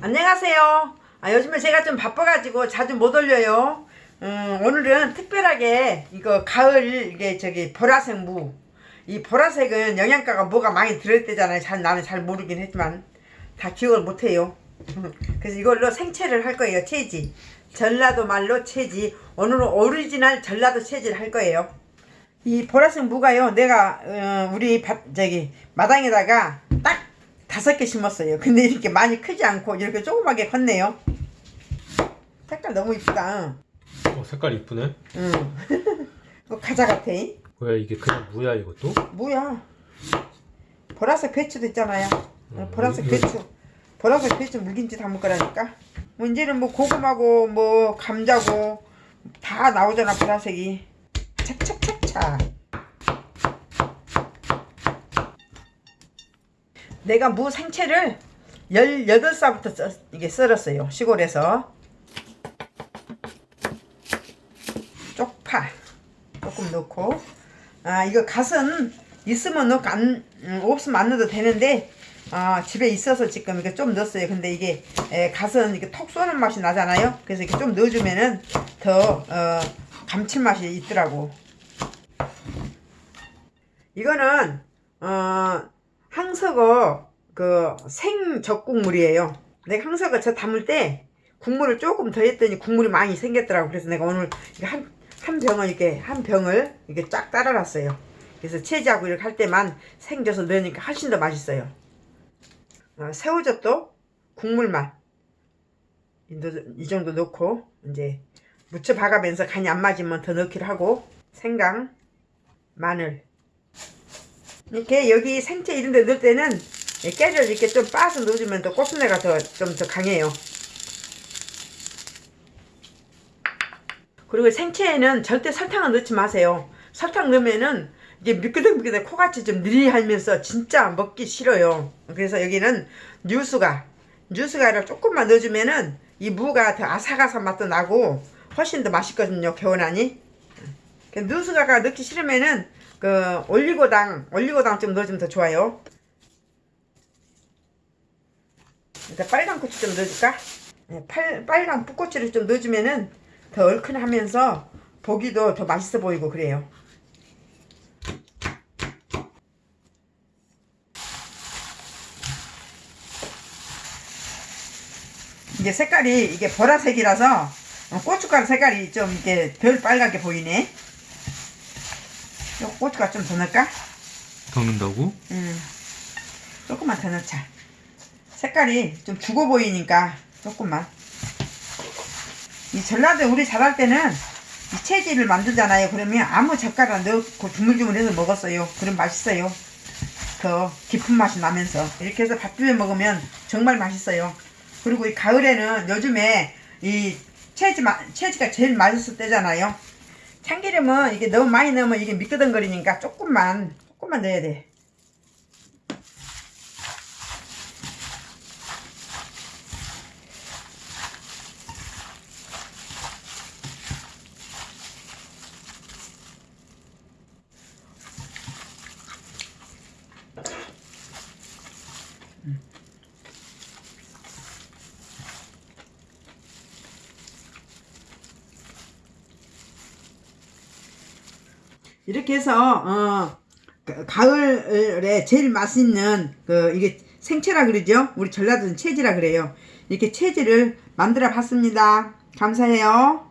안녕하세요. 아, 요즘에 제가 좀 바빠가지고 자주 못 올려요. 음, 오늘은 특별하게 이거 가을 이게 저기 보라색 무. 이 보라색은 영양가가 뭐가 많이 들어있대잖아요. 잘 나는 잘 모르긴 했지만 다 기억을 못해요. 그래서 이걸로 생채를 할 거예요. 채지. 전라도 말로 채지. 오늘은 오리지널 전라도 채지를 할 거예요. 이 보라색 무가요. 내가 어, 우리 밭 저기 마당에다가 딱 다섯 개 심었어요. 근데 이렇게 많이 크지 않고 이렇게 조그맣게 컸네요. 색깔 너무 이쁘다. 어, 색깔 이쁘네. 응. 이거 과자 같아. 뭐야 이게 그냥 무야 이것도? 뭐야? 보라색 배추도 있잖아요. 어, 음, 보라색 이거- 배추. 보라색 배추 묵인지 담을 거라니까. 뭐 이제는 뭐 고구마고 뭐 감자고 다 나오잖아 보라색이. 착착착착. 내가 무 생채를 18살부터 썰, 이게 썰었어요. 시골에서. 쪽파 조금 넣고 아 이거 갓은 있으면 넣고 안 음, 없으면 안 넣어도 되는데 아 집에 있어서 지금 이게 좀 넣었어요 근데 이게 에, 갓은 이게 톡 쏘는 맛이 나잖아요 그래서 이렇게 좀 넣어주면은 더 어, 감칠맛이 있더라고 이거는 어 항석어 그 생적국물이에요. 내가 항석어 저 담을 때 국물을 조금 더 했더니 국물이 많이 생겼더라고. 그래서 내가 오늘 한, 한 병을 이렇게 한 병을 이렇게 쫙 따라놨어요. 그래서 채지하고 이렇게 할 때만 생겨서 넣으니까 훨씬 더 맛있어요. 어, 새우젓도 국물만 이, 정도 넣고 이제 무쳐 박아면서 간이 안 맞으면 더 넣기로 하고 생강 마늘 이렇게 여기 생채 이런 데 넣을 때는 이 깨를 이렇게 좀 빻아서 넣어주면 더 고순내가 더좀더 강해요 그리고 생채에는 절대 설탕을 넣지 마세요. 설탕 넣으면은 이게 미끄덩미끄덩 코같이 좀 느리하면서 진짜 먹기 싫어요. 그래서 여기는 뉴스가 뉴스가를 조금만 넣어주면은 이 무가 더 아삭아삭 맛도 나고 훨씬 더 맛있거든요. 개원하니. 뉴스가가 넣기 싫으면은 그 올리고당 올리고당 좀 넣어주면 더 좋아요. 일단 빨간 고추 좀 넣어줄까? 네, 팔, 빨간 풋고추를 좀 넣어주면은 더 얼큰하면서 보기도 더 맛있어 보이고 그래요. 이게 색깔이 이게 보라색이라서 어, 고춧가루 색깔이 좀 이게 덜 빨갛게 보이네. 요 고춧가루 좀더 넣을까? 더 넣는다고? 음, 조금만 더 넣자. 색깔이 좀 죽어 보이니까 조금만. 이 전라도 우리 잘할 때는 이 채지를 만들잖아요. 그러면 아무 젓가락 넣고 주물주물해서 먹었어요. 그럼 맛있어요. 더 깊은 맛이 나면서 이렇게 해서 밥 비벼 먹으면 정말 맛있어요. 그리고 이 가을에는 요즘에 이 채지 마- 채지가 제일 맛있을 때잖아요. 참기름은 이게 너무 많이 넣으면 이게 미끄덩거리니까 조금만 조금만 넣어야 돼. 이렇게 해서 어 가- 가을에 제일 맛있는 그 이게 생채라 그러죠? 우리 전라도는 채지라 그래요. 이렇게 채지를 만들어 봤습니다. 감사해요